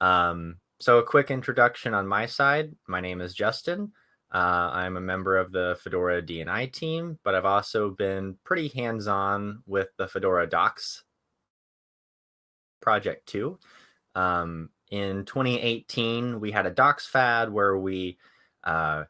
Um, so a quick introduction on my side. My name is Justin. Uh, I'm a member of the Fedora DNI team, but I've also been pretty hands-on with the Fedora Docs project too. Um, in 2018, we had a Docs FAD where we uh,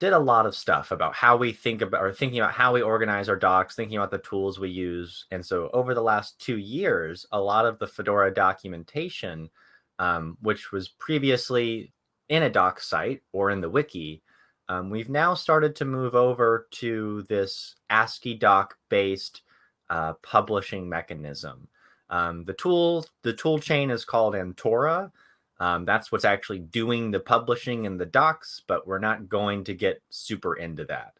did a lot of stuff about how we think about or thinking about how we organize our docs, thinking about the tools we use. And so over the last two years, a lot of the Fedora documentation, um, which was previously in a doc site or in the wiki, um, we've now started to move over to this AsciiDoc based uh, publishing mechanism. Um, the tool, the tool chain is called Antora. Um, that's what's actually doing the publishing in the docs, but we're not going to get super into that.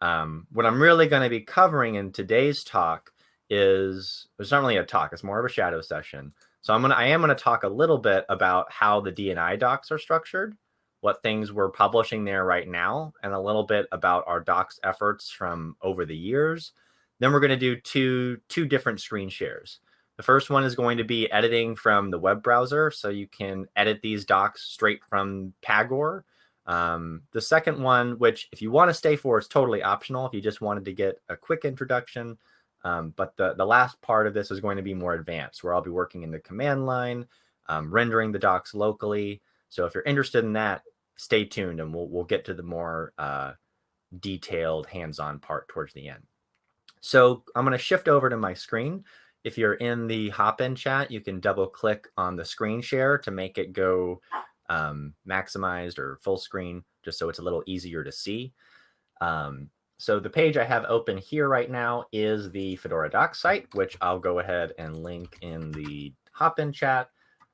Um, what I'm really going to be covering in today's talk is it's not really a talk; it's more of a shadow session. So I'm gonna I am gonna talk a little bit about how the DNI docs are structured, what things we're publishing there right now, and a little bit about our docs efforts from over the years. Then we're going to do two two different screen shares. The first one is going to be editing from the web browser. So you can edit these docs straight from Pagure. Um, the second one, which if you want to stay for, is totally optional if you just wanted to get a quick introduction. Um, but the, the last part of this is going to be more advanced, where I'll be working in the command line, um, rendering the docs locally. So if you're interested in that, stay tuned and we'll, we'll get to the more uh, detailed hands-on part towards the end. So I'm going to shift over to my screen. If you're in the Hopin chat, you can double click on the screen share to make it go um, maximized or full screen, just so it's a little easier to see. Um, so the page I have open here right now is the Fedora Docs site, which I'll go ahead and link in the Hopin chat.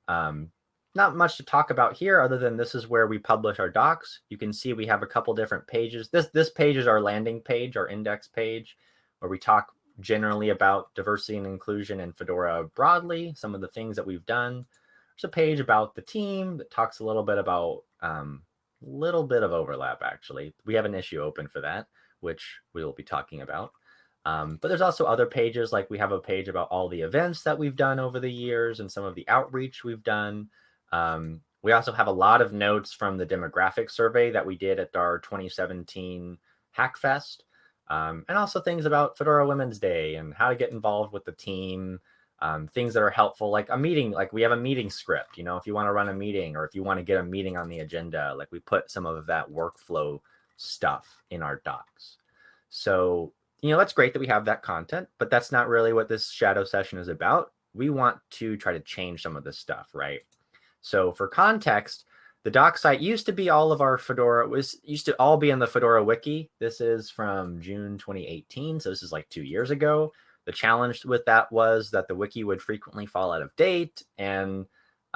Um, not much to talk about here other than this is where we publish our docs. You can see we have a couple different pages. This, this page is our landing page, our index page, where we talk generally about diversity and inclusion in Fedora broadly, some of the things that we've done. There's a page about the team that talks a little bit about a um, little bit of overlap, actually. We have an issue open for that, which we will be talking about. Um, but there's also other pages, like we have a page about all the events that we've done over the years and some of the outreach we've done. Um, we also have a lot of notes from the demographic survey that we did at our 2017 Hackfest um, and also things about Fedora Women's Day and how to get involved with the team, um, things that are helpful, like a meeting, like we have a meeting script, you know, if you want to run a meeting or if you want to get a meeting on the agenda, like we put some of that workflow stuff in our docs. So, you know, that's great that we have that content, but that's not really what this shadow session is about. We want to try to change some of this stuff, right? So for context, the doc site used to be all of our Fedora was used to all be in the Fedora wiki. This is from June 2018, so this is like two years ago. The challenge with that was that the wiki would frequently fall out of date, and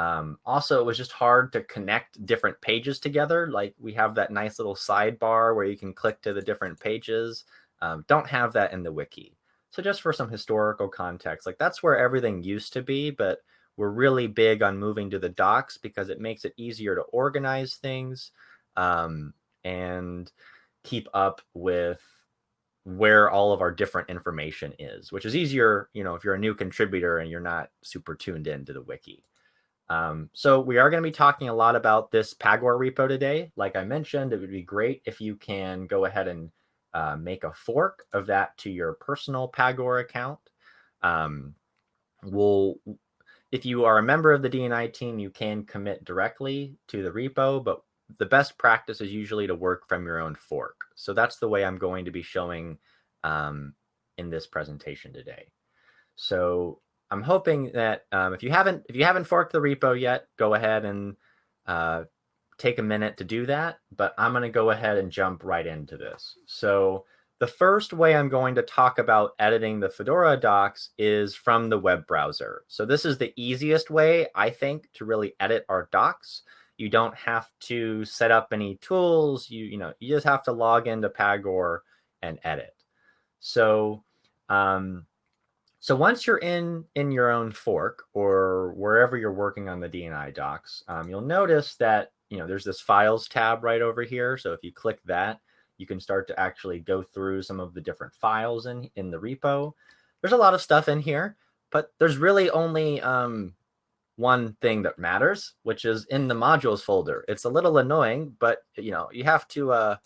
um, also it was just hard to connect different pages together. Like we have that nice little sidebar where you can click to the different pages. Um, don't have that in the wiki. So just for some historical context, like that's where everything used to be, but we're really big on moving to the docs because it makes it easier to organize things um, and keep up with where all of our different information is, which is easier, you know, if you're a new contributor and you're not super tuned into the wiki. Um, so we are going to be talking a lot about this Pagure repo today. Like I mentioned, it would be great if you can go ahead and uh, make a fork of that to your personal Pagure account. Um, we'll if you are a member of the DNI team, you can commit directly to the repo, but the best practice is usually to work from your own fork. So that's the way I'm going to be showing um, in this presentation today. So I'm hoping that um, if you haven't if you haven't forked the repo yet, go ahead and uh, take a minute to do that. But I'm going to go ahead and jump right into this. So the first way I'm going to talk about editing the Fedora docs is from the web browser. So this is the easiest way, I think, to really edit our docs. You don't have to set up any tools. You, you know, you just have to log into Pagure and edit. So, um, so once you're in, in your own fork or wherever you're working on the DNI docs, um, you'll notice that, you know, there's this files tab right over here. So if you click that, you can start to actually go through some of the different files in, in the repo. There's a lot of stuff in here, but there's really only um, one thing that matters, which is in the modules folder. It's a little annoying, but you know, you have to uh,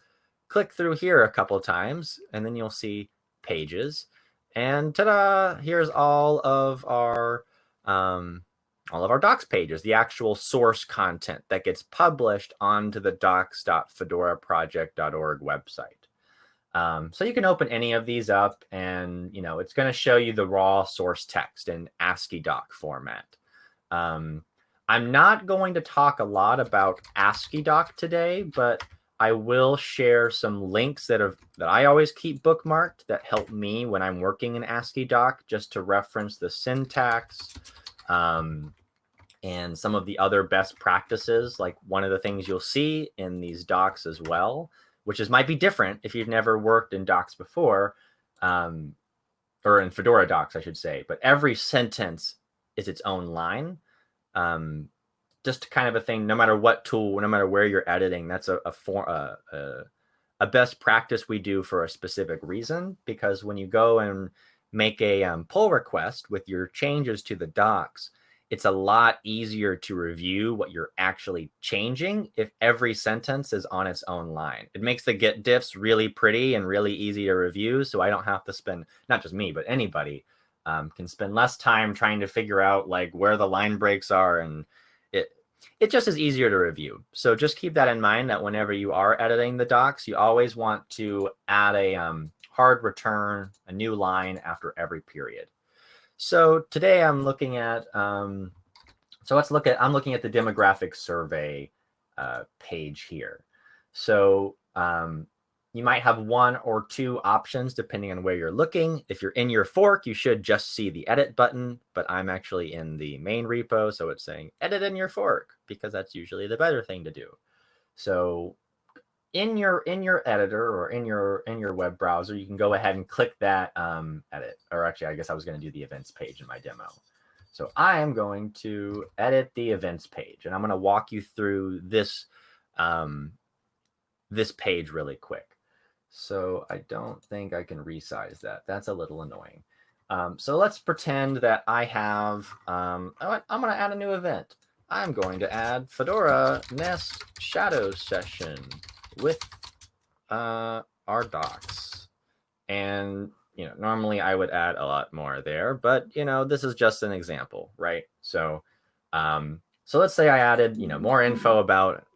click through here a couple times and then you'll see pages. And ta-da, here's all of our um, all of our docs pages, the actual source content that gets published onto the docs.fedoraproject.org website. Um, so you can open any of these up and, you know, it's going to show you the raw source text in AsciiDoc format. Um, I'm not going to talk a lot about AsciiDoc today, but I will share some links that have that I always keep bookmarked that help me when I'm working in AsciiDoc just to reference the syntax um, and some of the other best practices. Like one of the things you'll see in these docs as well which is might be different if you've never worked in docs before, um, or in Fedora docs, I should say. But every sentence is its own line. Um, just kind of a thing, no matter what tool, no matter where you're editing, that's a, a, for, a, a, a best practice we do for a specific reason. Because when you go and make a um, pull request with your changes to the docs, it's a lot easier to review what you're actually changing if every sentence is on its own line. It makes the Git diffs really pretty and really easy to review. So I don't have to spend, not just me, but anybody um, can spend less time trying to figure out like where the line breaks are. And it, just is easier to review. So just keep that in mind that whenever you are editing the docs, you always want to add a um, hard return, a new line after every period. So today I'm looking at, um, so let's look at, I'm looking at the demographic survey uh, page here. So um, you might have one or two options depending on where you're looking. If you're in your fork, you should just see the edit button, but I'm actually in the main repo. So it's saying edit in your fork because that's usually the better thing to do. So in your in your editor or in your in your web browser, you can go ahead and click that um, edit. Or actually, I guess I was going to do the events page in my demo. So I am going to edit the events page, and I'm going to walk you through this um, this page really quick. So I don't think I can resize that. That's a little annoying. Um, so let's pretend that I have, um, I'm going to add a new event. I'm going to add Fedora Nest Shadow Session with uh, our docs. And, you know, normally I would add a lot more there, but, you know, this is just an example, right? So, um, so let's say I added, you know, more info about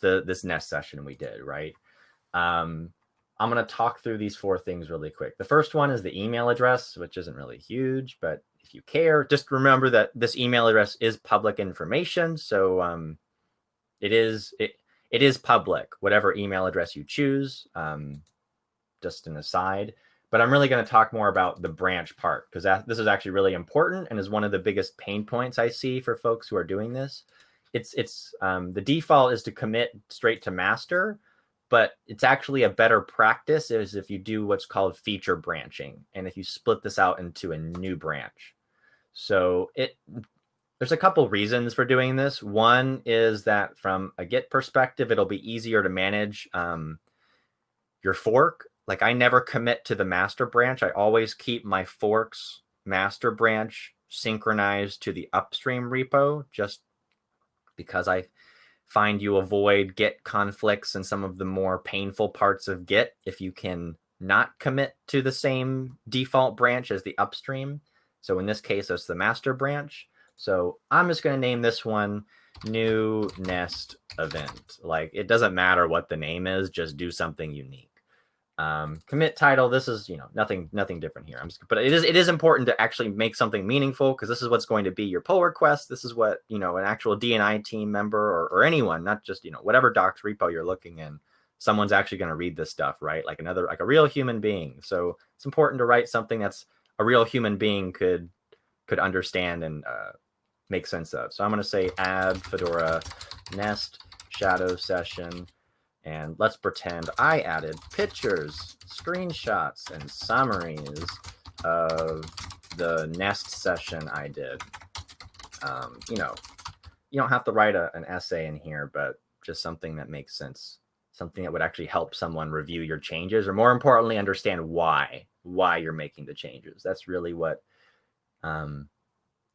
the this nest session we did, right? Um, I'm going to talk through these four things really quick. The first one is the email address, which isn't really huge, but if you care, just remember that this email address is public information. So um, it is, it, it is public, whatever email address you choose. Um, just an aside, but I'm really going to talk more about the branch part because this is actually really important and is one of the biggest pain points I see for folks who are doing this. It's it's um, the default is to commit straight to master, but it's actually a better practice is if you do what's called feature branching and if you split this out into a new branch. So it there's a couple reasons for doing this. One is that from a Git perspective, it'll be easier to manage um, your fork. Like I never commit to the master branch. I always keep my forks master branch synchronized to the upstream repo just because I find you avoid Git conflicts and some of the more painful parts of Git if you can not commit to the same default branch as the upstream. So in this case, it's the master branch. So I'm just going to name this one new nest event. Like it doesn't matter what the name is, just do something unique. Um, commit title. This is, you know, nothing, nothing different here. I'm just, but it is, it is important to actually make something meaningful because this is what's going to be your pull request. This is what, you know, an actual DNI team member or, or anyone, not just, you know, whatever docs repo you're looking in, someone's actually going to read this stuff, right? Like another, like a real human being. So it's important to write something that's a real human being could, could understand and, uh, make sense of. So I'm going to say add Fedora nest shadow session. And let's pretend I added pictures, screenshots, and summaries of the nest session I did. Um, you know, you don't have to write a, an essay in here, but just something that makes sense, something that would actually help someone review your changes, or more importantly, understand why why you're making the changes. That's really what um,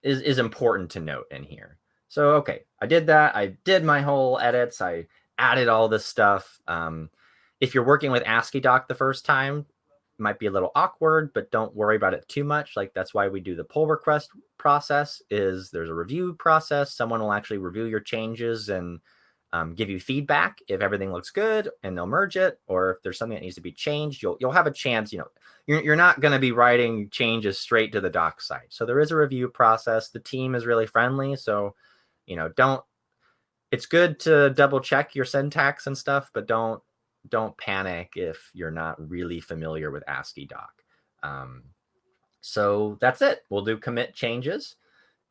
is, is important to note in here. So, okay, I did that. I did my whole edits. I added all this stuff. Um, if you're working with AsciiDoc the first time, might be a little awkward, but don't worry about it too much. Like that's why we do the pull request process is there's a review process. Someone will actually review your changes and um, give you feedback if everything looks good and they'll merge it. Or if there's something that needs to be changed, you'll, you'll have a chance, you know, you're, you're not going to be writing changes straight to the doc site. So there is a review process. The team is really friendly. So, you know, don't, it's good to double check your syntax and stuff, but don't don't panic if you're not really familiar with AsciiDoc. Um, so that's it. We'll do commit changes.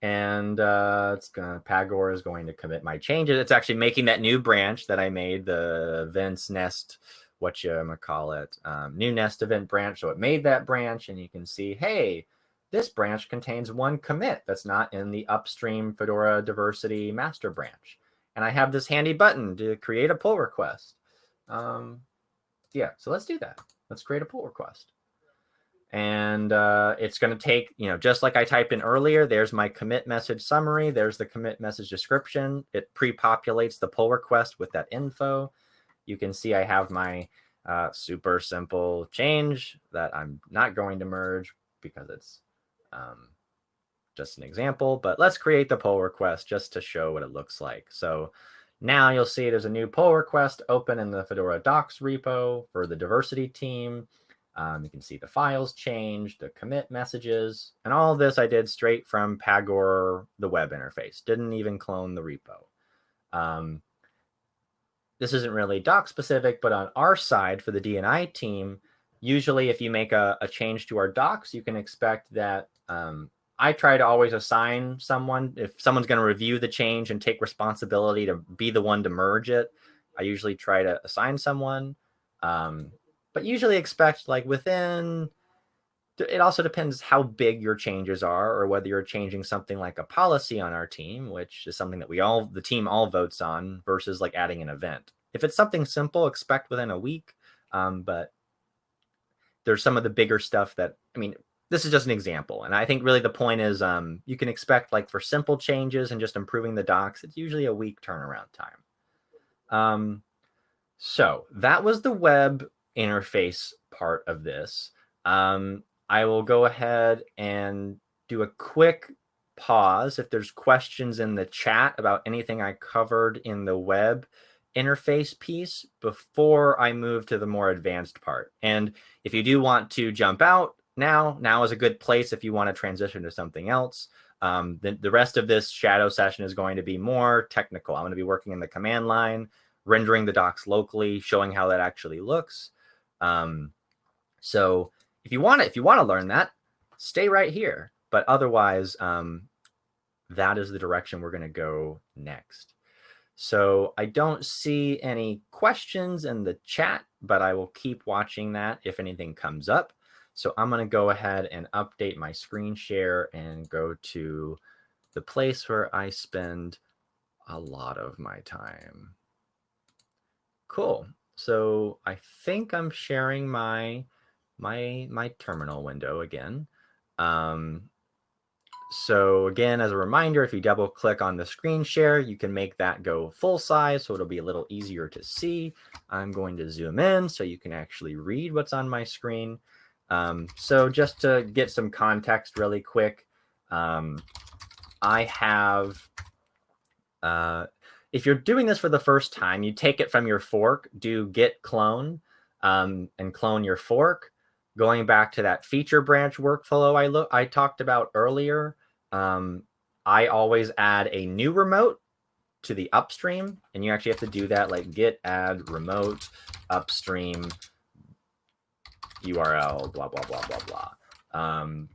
And uh, it's gonna Pagure is going to commit my changes. It's actually making that new branch that I made, the events nest, what you gonna call it, um, new nest event branch. So it made that branch, and you can see, hey, this branch contains one commit that's not in the upstream Fedora diversity master branch. And I have this handy button to create a pull request. Um, yeah, so let's do that. Let's create a pull request. And uh, it's going to take, you know, just like I typed in earlier, there's my commit message summary. There's the commit message description. It pre-populates the pull request with that info. You can see I have my uh, super simple change that I'm not going to merge because it's um, just an example. But let's create the pull request just to show what it looks like. So now you'll see there's a new pull request open in the Fedora docs repo for the diversity team. Um, you can see the files changed, the commit messages, and all this I did straight from Pagure, the web interface. Didn't even clone the repo. Um, this isn't really doc specific, but on our side for the DNI team, usually if you make a, a change to our docs, you can expect that um, I try to always assign someone if someone's going to review the change and take responsibility to be the one to merge it. I usually try to assign someone, um, but usually expect like within. It also depends how big your changes are, or whether you're changing something like a policy on our team, which is something that we all the team all votes on, versus like adding an event. If it's something simple, expect within a week. Um, but there's some of the bigger stuff that I mean, this is just an example. And I think really the point is um, you can expect like for simple changes and just improving the docs, it's usually a week turnaround time. Um, so that was the web interface part of this. Um, I will go ahead and do a quick pause if there's questions in the chat about anything I covered in the web interface piece before I move to the more advanced part. And if you do want to jump out, now. Now is a good place if you want to transition to something else. Um, the, the rest of this shadow session is going to be more technical. I'm going to be working in the command line, rendering the docs locally, showing how that actually looks. Um, so if you want to, if you want to learn that, stay right here. But otherwise, um, that is the direction we're going to go next. So I don't see any questions in the chat, but I will keep watching that if anything comes up. So I'm going to go ahead and update my screen share and go to the place where I spend a lot of my time. Cool. So I think I'm sharing my my my terminal window again. Um, so again, as a reminder, if you double click on the screen share, you can make that go full size. So it'll be a little easier to see. I'm going to zoom in so you can actually read what's on my screen. Um, so just to get some context really quick, um, I have, uh, if you're doing this for the first time, you take it from your fork, do git clone um, and clone your fork. Going back to that feature branch workflow I, look, I talked about earlier, um, I always add a new remote to the upstream, and you actually have to do that like git add remote upstream URL, blah, blah, blah, blah, blah. Um,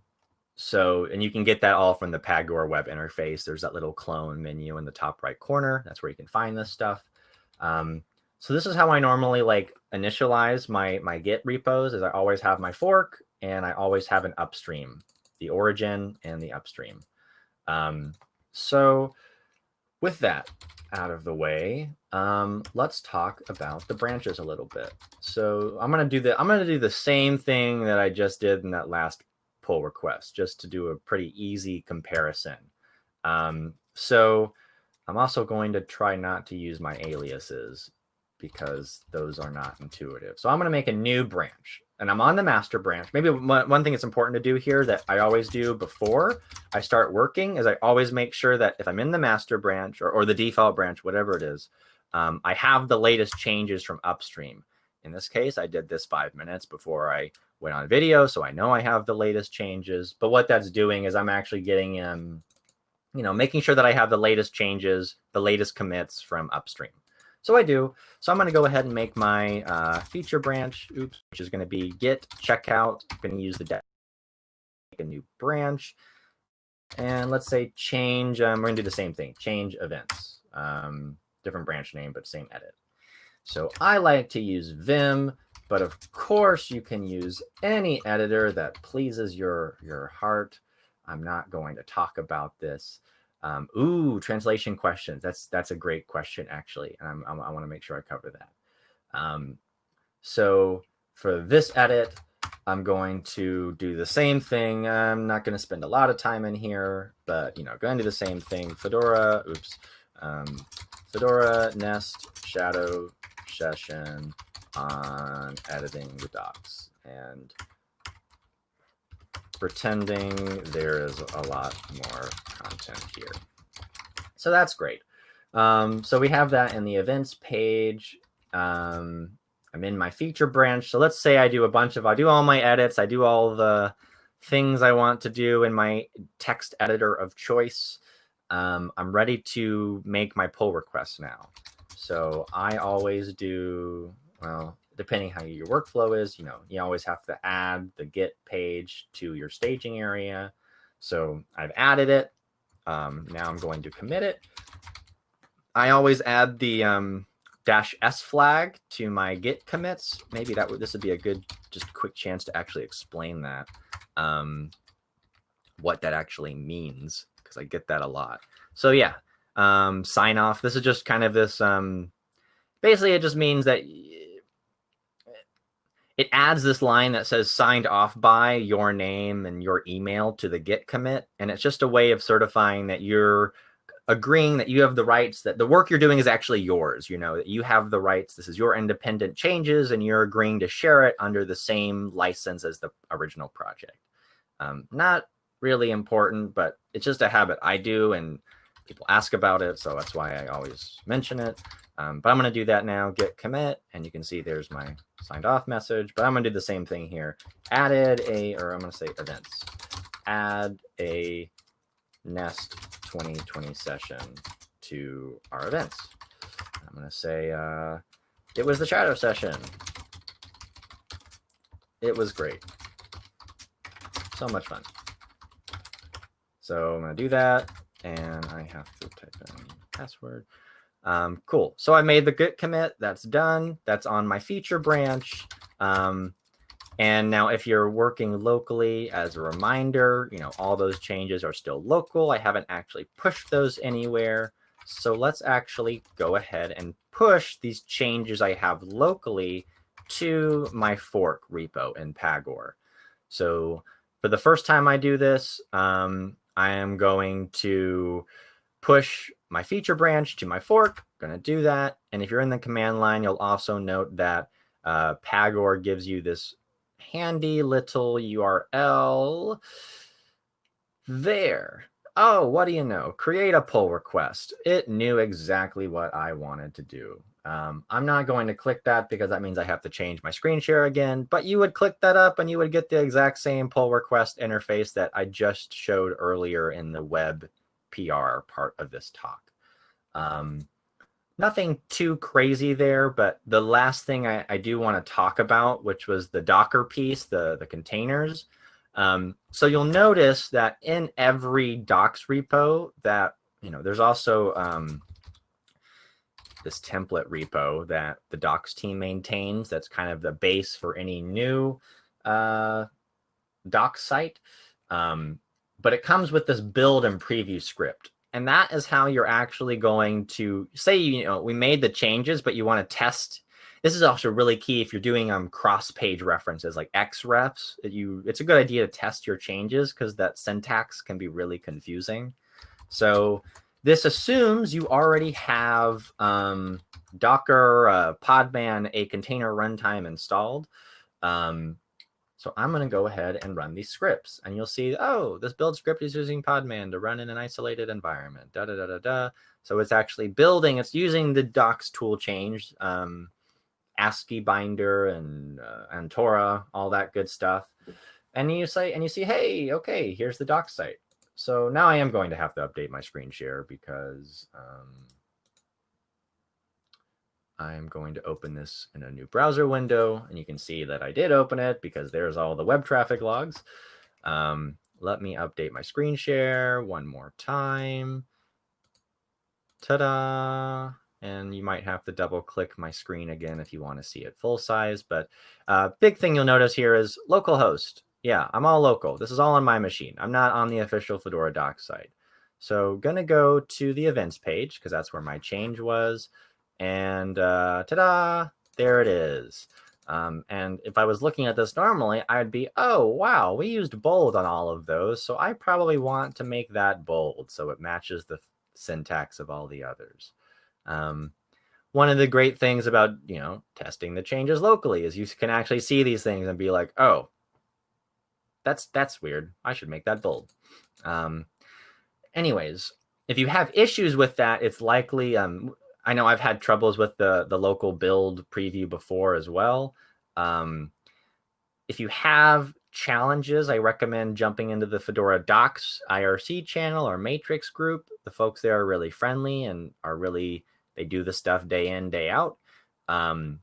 so, and you can get that all from the Pagure web interface. There's that little clone menu in the top right corner. That's where you can find this stuff. Um, so this is how I normally like initialize my, my Git repos is I always have my fork and I always have an upstream, the origin and the upstream. Um, so with that out of the way, um, let's talk about the branches a little bit. So I'm going to do the, I'm going to do the same thing that I just did in that last pull request just to do a pretty easy comparison. Um, so I'm also going to try not to use my aliases because those are not intuitive. So I'm going to make a new branch and I'm on the master branch. Maybe one thing that's important to do here that I always do before I start working is I always make sure that if I'm in the master branch or, or the default branch, whatever it is, um, I have the latest changes from upstream. In this case, I did this five minutes before I went on video, so I know I have the latest changes. But what that's doing is I'm actually getting in, you know, making sure that I have the latest changes, the latest commits from upstream. So I do. So I'm going to go ahead and make my uh, feature branch, oops, which is going to be git checkout. I'm going to use the make a new branch. And let's say change, um, we're going to do the same thing, change events. Um, different branch name, but same edit. So I like to use Vim, but of course you can use any editor that pleases your, your heart. I'm not going to talk about this. Um, ooh, translation questions. That's that's a great question, actually. And I'm, i want to make sure I cover that. Um, so for this edit, I'm going to do the same thing. I'm not going to spend a lot of time in here, but you know, going to do the same thing. Fedora, oops, um, Fedora Nest Shadow session on editing the docs and pretending there is a lot more content here. So that's great. Um, so we have that in the events page. Um, I'm in my feature branch. So let's say I do a bunch of, I do all my edits. I do all the things I want to do in my text editor of choice. Um, I'm ready to make my pull request now. So I always do, well, depending how your workflow is, you know, you always have to add the Git page to your staging area. So I've added it. Um, now I'm going to commit it. I always add the um, dash S flag to my Git commits. Maybe that would this would be a good, just quick chance to actually explain that, um, what that actually means, because I get that a lot. So yeah, um, sign off. This is just kind of this. Um, basically, it just means that it adds this line that says signed off by your name and your email to the git commit and it's just a way of certifying that you're agreeing that you have the rights that the work you're doing is actually yours you know that you have the rights this is your independent changes and you're agreeing to share it under the same license as the original project. Um, not really important but it's just a habit i do and people ask about it so that's why i always mention it um, but I'm going to do that now, git commit, and you can see there's my signed off message. But I'm going to do the same thing here. Added a, or I'm going to say events. Add a Nest 2020 session to our events. I'm going to say uh, it was the shadow session. It was great. So much fun. So I'm going to do that, and I have to type in password. Um, cool. So I made the git commit. That's done. That's on my feature branch. Um, and now if you're working locally as a reminder, you know, all those changes are still local. I haven't actually pushed those anywhere. So let's actually go ahead and push these changes I have locally to my fork repo in Pagure. So for the first time I do this, um, I am going to push my feature branch to my fork. I'm going to do that. And if you're in the command line, you'll also note that uh, Pagure gives you this handy little URL there. Oh, what do you know? Create a pull request. It knew exactly what I wanted to do. Um, I'm not going to click that because that means I have to change my screen share again, but you would click that up and you would get the exact same pull request interface that I just showed earlier in the web PR part of this talk. Um, nothing too crazy there, but the last thing I, I do want to talk about, which was the Docker piece, the, the containers. Um, so you'll notice that in every docs repo that, you know, there's also um, this template repo that the docs team maintains. That's kind of the base for any new uh, site. Um, but it comes with this build and preview script. And that is how you're actually going to say, you know, we made the changes, but you want to test. this is also really key if you're doing um, cross-page references like xrefs. You, it's a good idea to test your changes because that syntax can be really confusing. So this assumes you already have um, Docker, uh, Podman, a container runtime installed. Um, so I'm going to go ahead and run these scripts and you'll see, oh, this build script is using Podman to run in an isolated environment, da, da, da, da, da. So it's actually building, it's using the docs tool change, um, AsciiBinder and, uh, Antora, all that good stuff. And you say, and you see, hey, okay, here's the doc site. So now I am going to have to update my screen share because um, I'm going to open this in a new browser window. And you can see that I did open it because there's all the web traffic logs. Um, let me update my screen share one more time. Ta-da! And you might have to double click my screen again if you want to see it full size. But uh, big thing you'll notice here is localhost. Yeah, I'm all local. This is all on my machine. I'm not on the official Fedora docs site. So gonna go to the events page because that's where my change was. And uh, ta-da, there it is. Um, and if I was looking at this normally, I'd be, oh, wow, we used bold on all of those. So I probably want to make that bold so it matches the syntax of all the others. Um, one of the great things about, you know, testing the changes locally is you can actually see these things and be like, oh, that's that's weird. I should make that bold. Um, anyways, if you have issues with that, it's likely. Um, I know I've had troubles with the the local build preview before as well. Um, if you have challenges, I recommend jumping into the Fedora Docs IRC channel or Matrix group. The folks there are really friendly and are really they do the stuff day in day out. Um,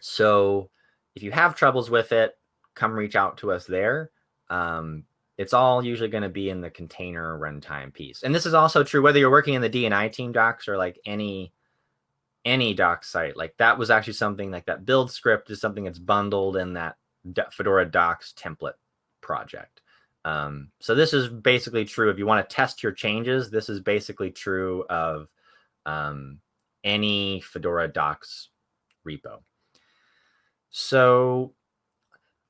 so if you have troubles with it, come reach out to us there um, it's all usually going to be in the container runtime piece. And this is also true whether you're working in the DNI team docs or like any any doc site. Like that was actually something like that build script is something that's bundled in that Fedora docs template project. Um, so this is basically true if you want to test your changes. This is basically true of um, any Fedora docs repo. So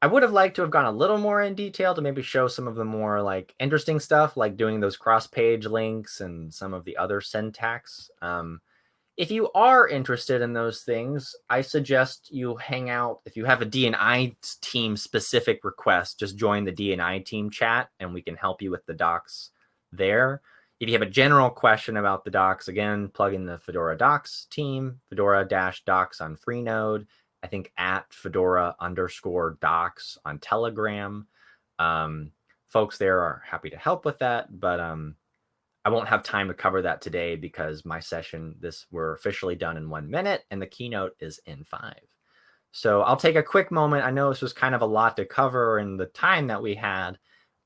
I would have liked to have gone a little more in detail to maybe show some of the more like interesting stuff, like doing those cross-page links and some of the other syntax. Um, if you are interested in those things, I suggest you hang out. If you have a DNI team specific request, just join the DNI team chat and we can help you with the docs there. If you have a general question about the docs, again, plug in the Fedora docs team, Fedora-docs on Freenode I think at Fedora underscore docs on Telegram. Um, folks there are happy to help with that, but um, I won't have time to cover that today because my session, this we're officially done in one minute and the keynote is in five. So I'll take a quick moment. I know this was kind of a lot to cover in the time that we had.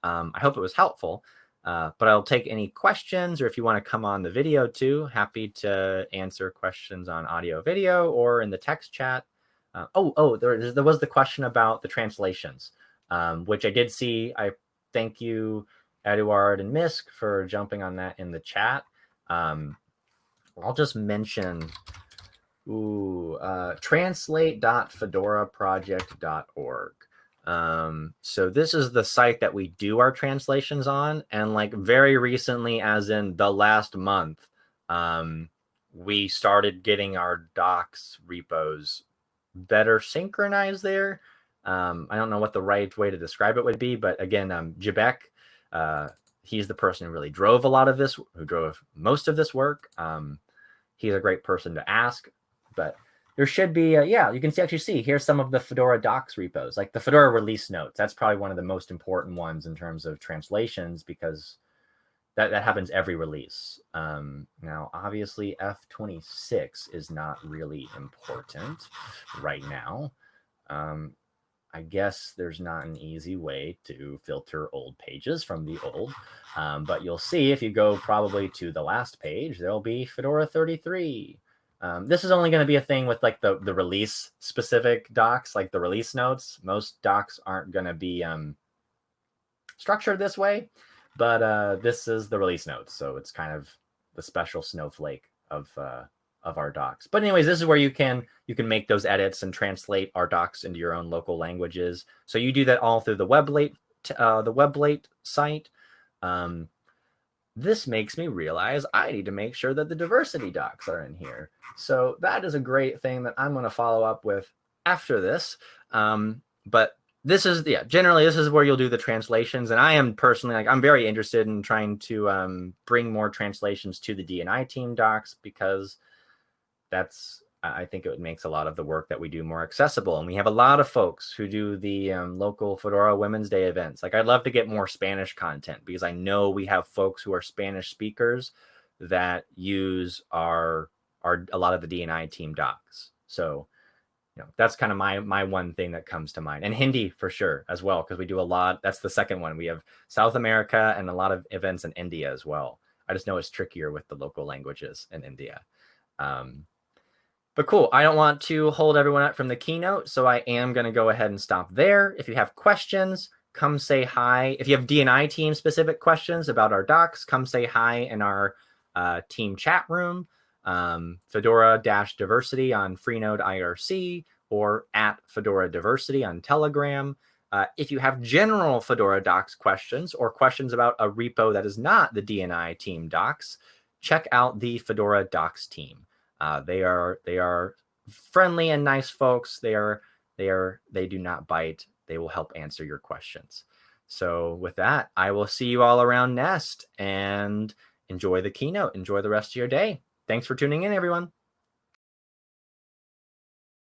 Um, I hope it was helpful, uh, but I'll take any questions or if you want to come on the video too, happy to answer questions on audio video or in the text chat. Uh, oh, oh, there, there was the question about the translations, um, which I did see. I thank you, Eduard and Misk, for jumping on that in the chat. Um, I'll just mention ooh, uh, translate.fedoraproject.org. Um, so this is the site that we do our translations on. And like very recently, as in the last month, um, we started getting our docs repos better synchronized there. Um, I don't know what the right way to describe it would be, but again, um, Jabek, uh, he's the person who really drove a lot of this, who drove most of this work. Um, he's a great person to ask, but there should be, uh, yeah, you can see, actually see, here's some of the Fedora docs repos, like the Fedora release notes. That's probably one of the most important ones in terms of translations because that, that happens every release. Um, now, obviously, F26 is not really important right now. Um, I guess there's not an easy way to filter old pages from the old, um, but you'll see if you go probably to the last page, there'll be Fedora 33. Um, this is only going to be a thing with like the, the release specific docs, like the release notes. Most docs aren't going to be um, structured this way. But uh, this is the release notes, so it's kind of the special snowflake of uh, of our docs. But anyways, this is where you can you can make those edits and translate our docs into your own local languages. So you do that all through the Weblate uh, the Weblate site. Um, this makes me realize I need to make sure that the diversity docs are in here. So that is a great thing that I'm going to follow up with after this. Um, but this is yeah generally this is where you'll do the translations and i am personally like i'm very interested in trying to um, bring more translations to the dni team docs because that's I think it makes a lot of the work that we do more accessible. And we have a lot of folks who do the um, local Fedora Women's Day events. Like, I'd love to get more Spanish content because I know we have folks who are Spanish speakers that use our our a lot of the DNI team docs. So, know, that's kind of my my one thing that comes to mind. And Hindi for sure as well because we do a lot. That's the second one. We have South America and a lot of events in India as well. I just know it's trickier with the local languages in India. Um, but cool. I don't want to hold everyone up from the keynote, so I am going to go ahead and stop there. If you have questions, come say hi. If you have DNI team specific questions about our docs, come say hi in our uh, team chat room. Um, Fedora diversity on Freenode IRC or at Fedora Diversity on Telegram. Uh, if you have general Fedora docs questions or questions about a repo that is not the DNI team docs, check out the Fedora docs team. Uh, they are they are friendly and nice folks. They are they are they do not bite. They will help answer your questions. So with that, I will see you all around Nest and enjoy the keynote. Enjoy the rest of your day. Thanks for tuning in, everyone.